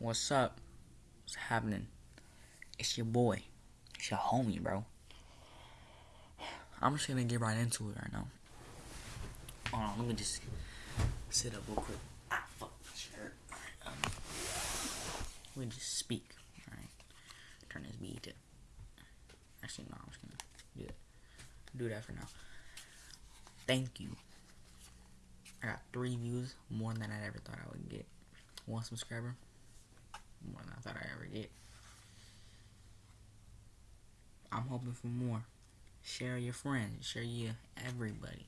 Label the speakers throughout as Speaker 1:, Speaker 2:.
Speaker 1: What's up? What's happening? It's your boy. It's your homie, bro. I'm just gonna get right into it right now. Hold on, let me just sit up real quick. Ah, fuck my shirt. Um, let me just speak. Alright. Turn this beat to. Actually, no, I'm just gonna do that. Do that for now. Thank you. I got three views, more than I ever thought I would get. One subscriber, more than I thought I ever get. I'm hoping for more. Share your friends, share your everybody.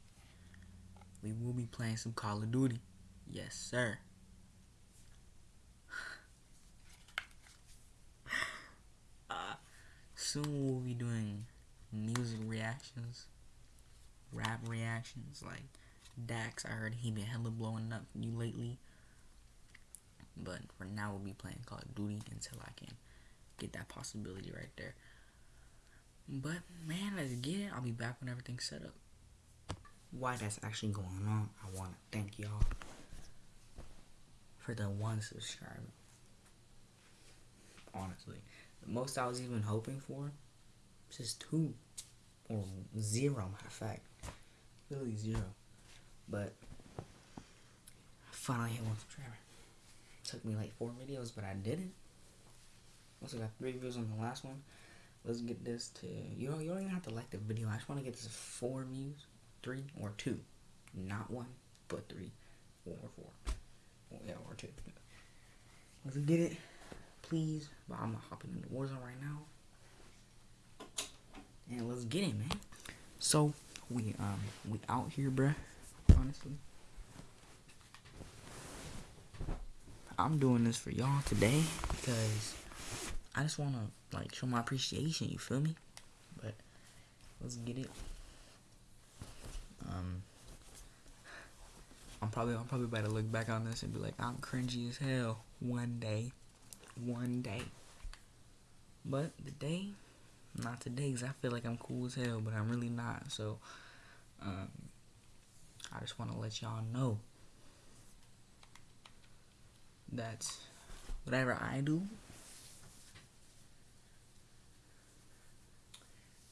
Speaker 1: We will be playing some Call of Duty. Yes, sir. uh, soon we'll be doing music reactions, rap reactions. Like Dax, I heard he been hella blowing up you lately. But for now, we'll be playing Call of Duty until I can get that possibility right there. But man, let's get it. I'll be back when everything's set up. Why that's actually going on, I want to thank y'all for the one subscriber. Honestly, the most I was even hoping for, just two or zero. Matter of fact, literally zero. But I finally hit one subscriber. Took me like four videos, but I didn't. Also got three views on the last one. Let's get this to you know you don't even have to like the video. I just want to get this four views, three or two, not one, but three or four. Or, yeah, or two. Let's get it, please. But I'm not hopping into Warzone right now. And let's get it, man. So we um we out here, bruh. Honestly. I'm doing this for y'all today because I just want to like show my appreciation. You feel me? But let's get it. Um, I'm probably I'm probably about to look back on this and be like I'm cringy as hell one day, one day. But the day, not today, cause I feel like I'm cool as hell, but I'm really not. So, um, I just want to let y'all know that whatever I do,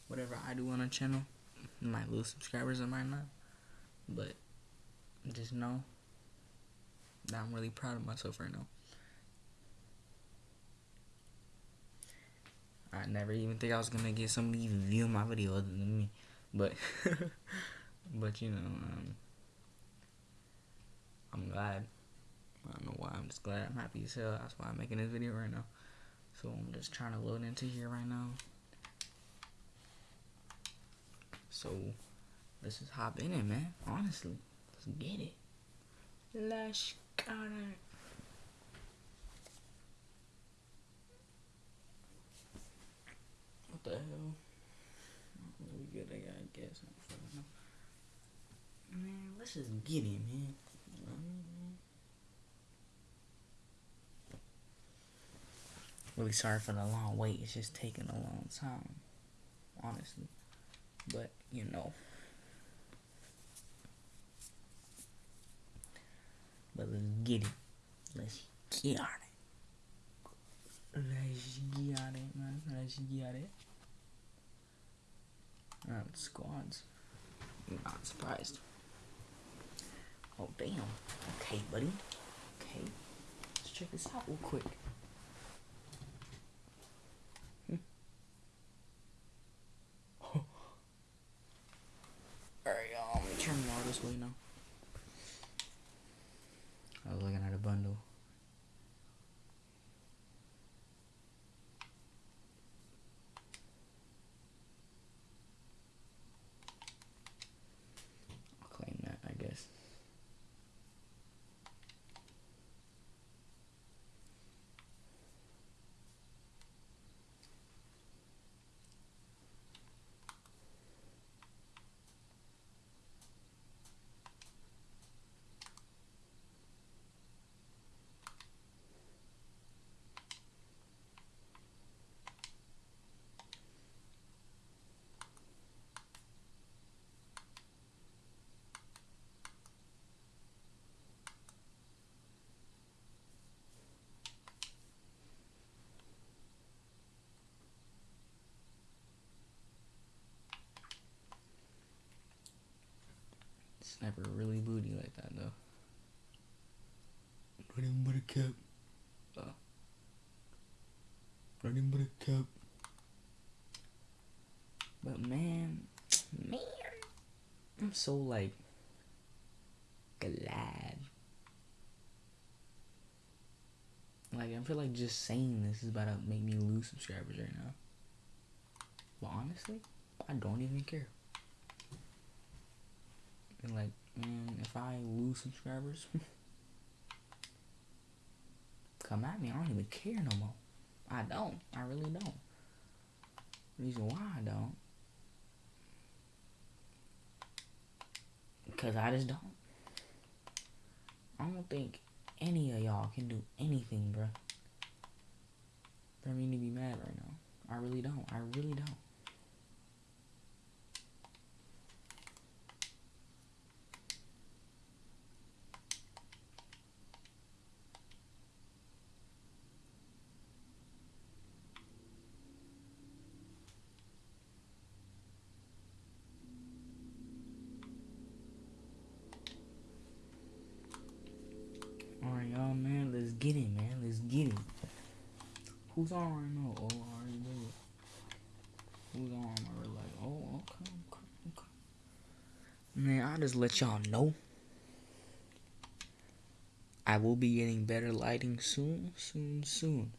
Speaker 1: whatever I do on a channel, might lose subscribers, I might not, but just know that I'm really proud of myself right now. I never even think I was gonna get somebody even view my video other than me, but but you know, um, I'm glad. I don't know why. I'm just glad. I'm happy as hell. That's why I'm making this video right now. So I'm just trying to load into here right now. So let's just hop in it, man. Honestly, let's get it. Let's it. What the hell? We good, I guess. Man, let's just get it, man. Really sorry for the long wait. It's just taking a long time, honestly. But you know. But let's get it. Let's get on it. Let's get on it, man. Let's get it. Alright, squads. I'm not surprised. Oh, damn. Okay, buddy. Okay. Let's check this out real quick. Hmm. Alright, y'all. Let me turn more this way now. I was looking at a bundle. I'll claim that, I guess. Sniper really booty like that though. Even but a cap. Uh, not even but a cap. But man, man, I'm so like glad. Like I feel like just saying this is about to make me lose subscribers right now. But honestly, I don't even care. And like, man, if I lose subscribers, come at me. I don't even care no more. I don't. I really don't. Reason why I don't. Because I just don't. I don't think any of y'all can do anything, bro. For me to be mad right now. I really don't. I really don't. Alright, y'all, man. Let's get it, man. Let's get it. Who's on right now? Oh, I already did it. Who's on? I was like, oh, okay, okay, okay. Man, I just let y'all know. I will be getting better lighting soon, soon, soon.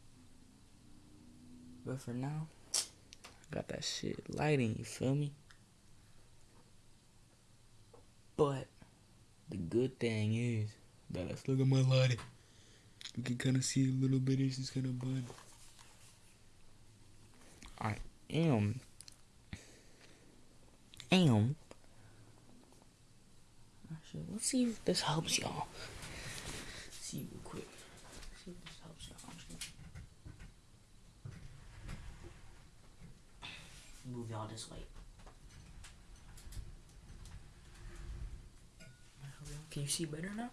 Speaker 1: But for now, I got that shit lighting, you feel me? But the good thing is that let's look at my lighting. You can kind of see a little bit. It's just kind of bud. I am. Am. Actually, let's see if this helps y'all. see real quick. see if this helps y'all. Move y'all this way. Can you see better now?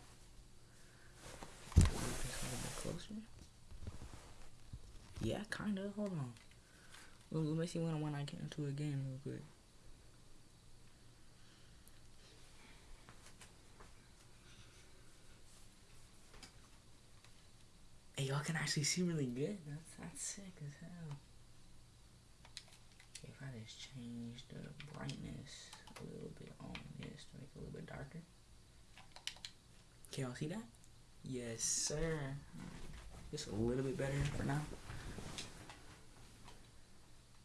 Speaker 1: Closer. Yeah, kinda. Hold on. Let me see when when I get into a game real quick. Can actually see really good. That's that's sick as hell. If I just change the brightness a little bit on this to make it a little bit darker. Can y'all see that? Yes, sir. Just a little bit better for now.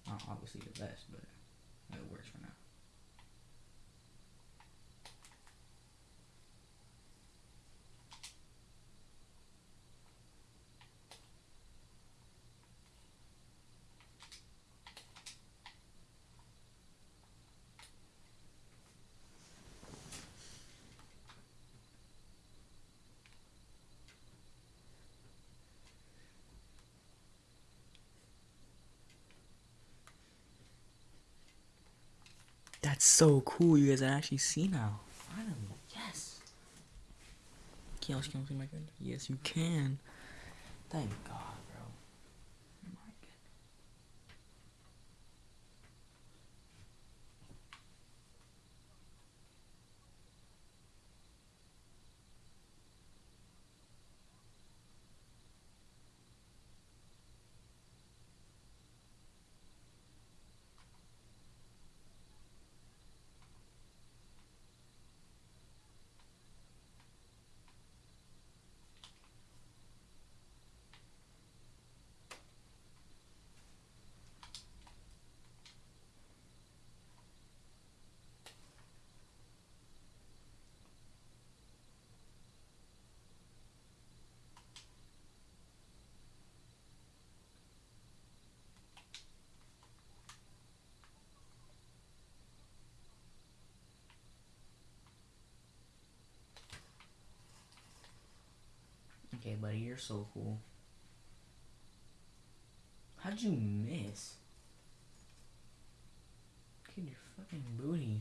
Speaker 1: Not obviously the best, but it works for now. So cool. You guys actually see now. Finally, yes. Can can see my good? Yes, you can. Thank God, bro. My goodness. Okay, buddy, you're so cool. How'd you miss? Kid, your fucking booty.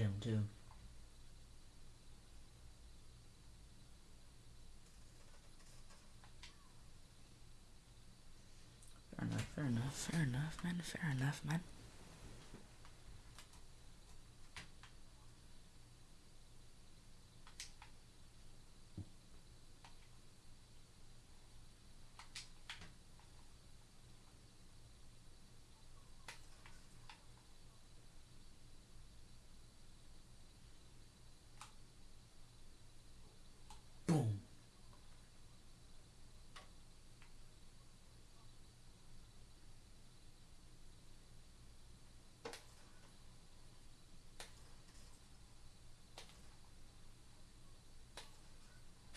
Speaker 1: Hate him too. Fair enough, fair enough, fair enough, man, fair enough, man.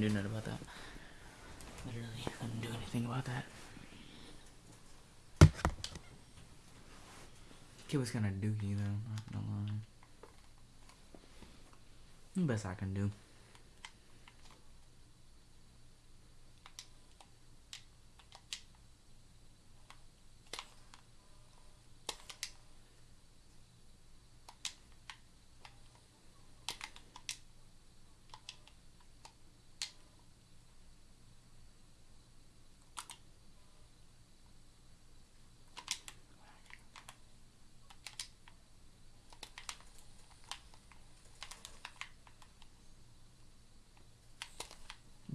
Speaker 1: couldn't do nothing about that. Literally, couldn't do anything about that. Kid was kind of dookie though. Not gonna lie. Best I can do.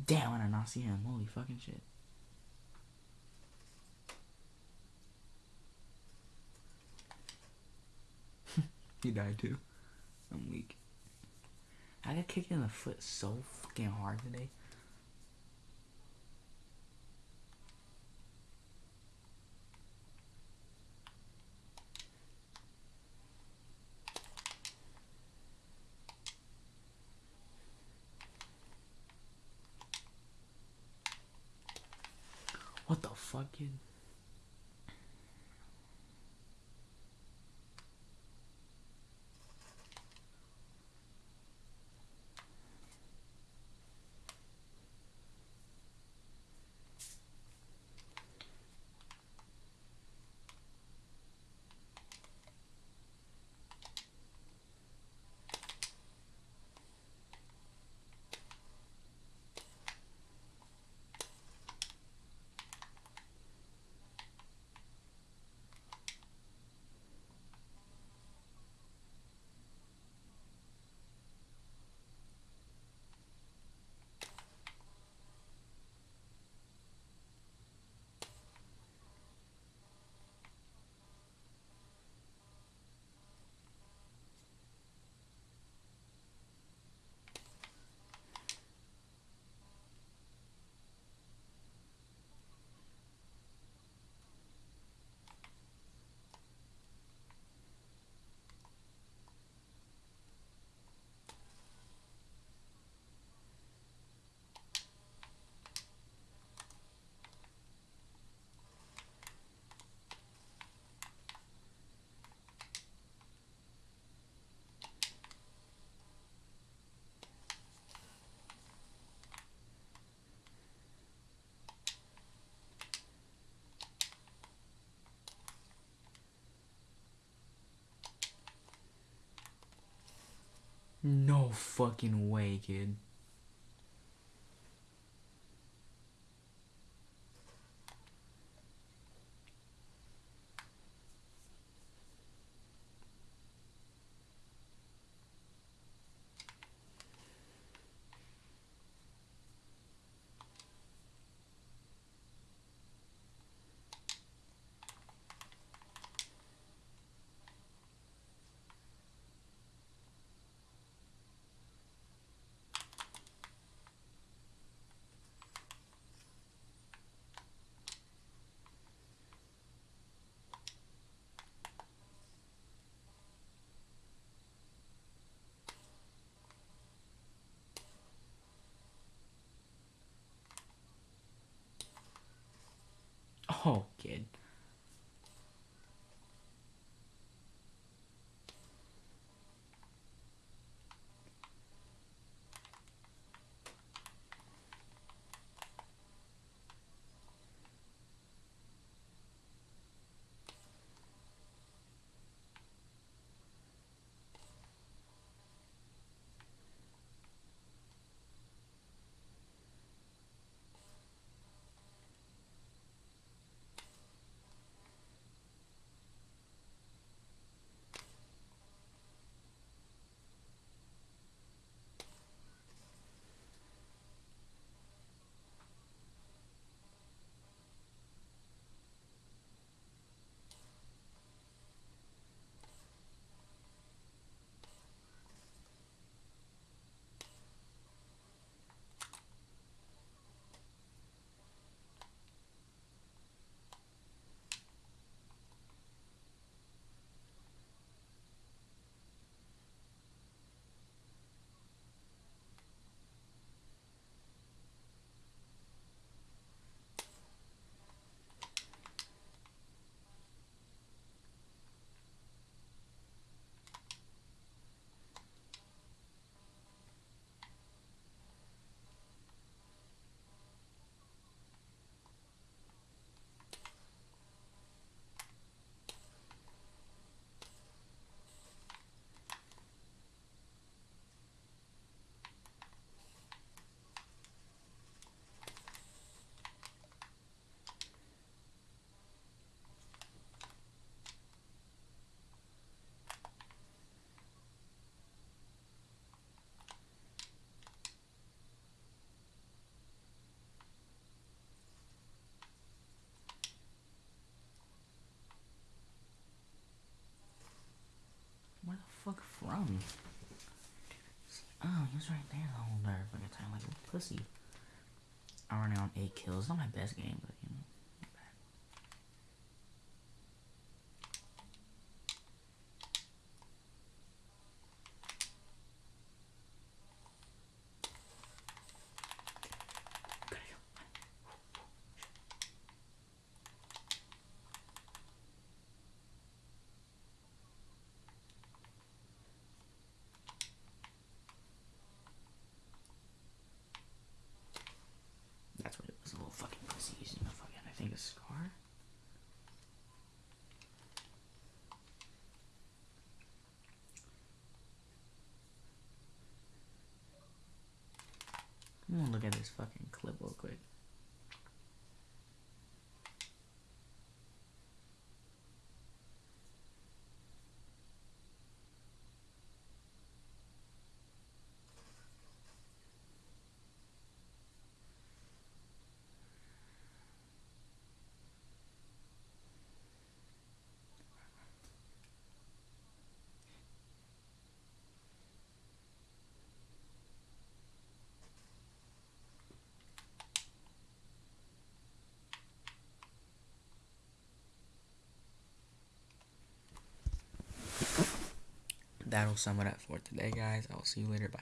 Speaker 1: Damn, I did not see him. Holy fucking shit. he died too. I'm weak. I got kicked in the foot so fucking hard today. What the No fucking way, kid. Oh, kid. Oh, he was right there the whole entire fucking time, like a pussy. I'm running on eight kills. Not my best game, but you know. not bad. Gotta go. That's what it was. A little fucking pussy using a fucking, I think, a scar. At this fucking clip real quick. That'll sum it up for today, guys. I will see you later. Bye.